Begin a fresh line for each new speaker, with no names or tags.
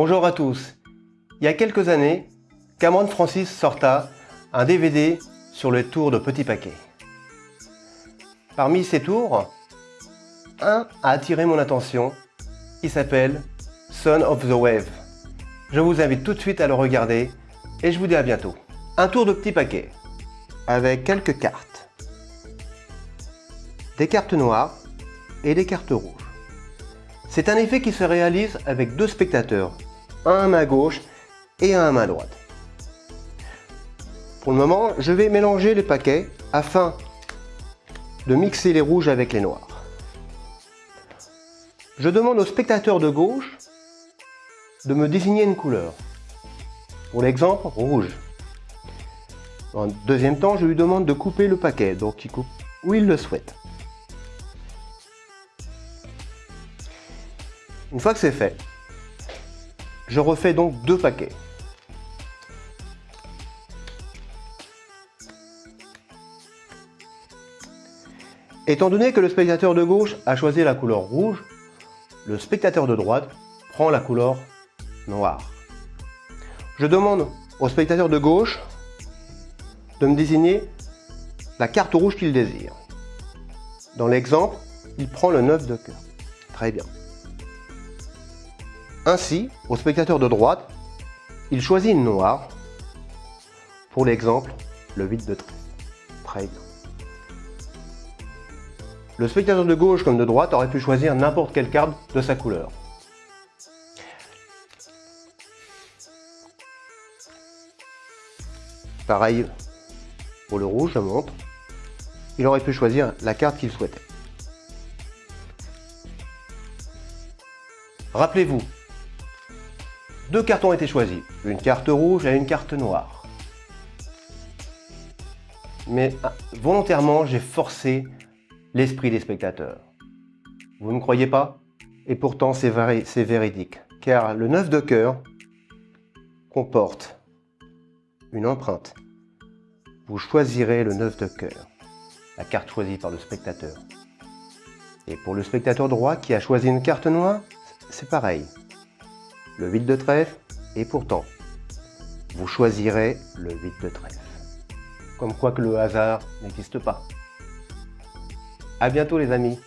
Bonjour à tous. Il y a quelques années, Cameron Francis sorta un DVD sur les tours de petits paquets. Parmi ces tours, un a attiré mon attention, qui s'appelle Son of the Wave. Je vous invite tout de suite à le regarder et je vous dis à bientôt. Un tour de petits paquets avec quelques cartes. Des cartes noires et des cartes rouges. C'est un effet qui se réalise avec deux spectateurs, un à main gauche et un à main droite. Pour le moment, je vais mélanger les paquets afin de mixer les rouges avec les noirs. Je demande au spectateur de gauche de me désigner une couleur. Pour l'exemple, rouge. En deuxième temps, je lui demande de couper le paquet, donc il coupe où il le souhaite. Une fois que c'est fait, je refais donc deux paquets. Étant donné que le spectateur de gauche a choisi la couleur rouge, le spectateur de droite prend la couleur noire. Je demande au spectateur de gauche de me désigner la carte rouge qu'il désire. Dans l'exemple, il prend le 9 de cœur. Très bien. Ainsi, au spectateur de droite, il choisit une noire. Pour l'exemple, le 8 de. Très. Le spectateur de gauche comme de droite aurait pu choisir n'importe quelle carte de sa couleur. Pareil pour le rouge, je montre. Il aurait pu choisir la carte qu'il souhaitait. Rappelez-vous, deux cartes ont été choisis, une carte rouge et une carte noire. Mais ah, volontairement, j'ai forcé l'esprit des spectateurs. Vous ne croyez pas? Et pourtant, c'est véridique, car le 9 de cœur comporte une empreinte. Vous choisirez le 9 de cœur, la carte choisie par le spectateur. Et pour le spectateur droit qui a choisi une carte noire, c'est pareil le 8 de trèfle, et pourtant, vous choisirez le 8 de trèfle. Comme quoi que le hasard n'existe pas. A bientôt les amis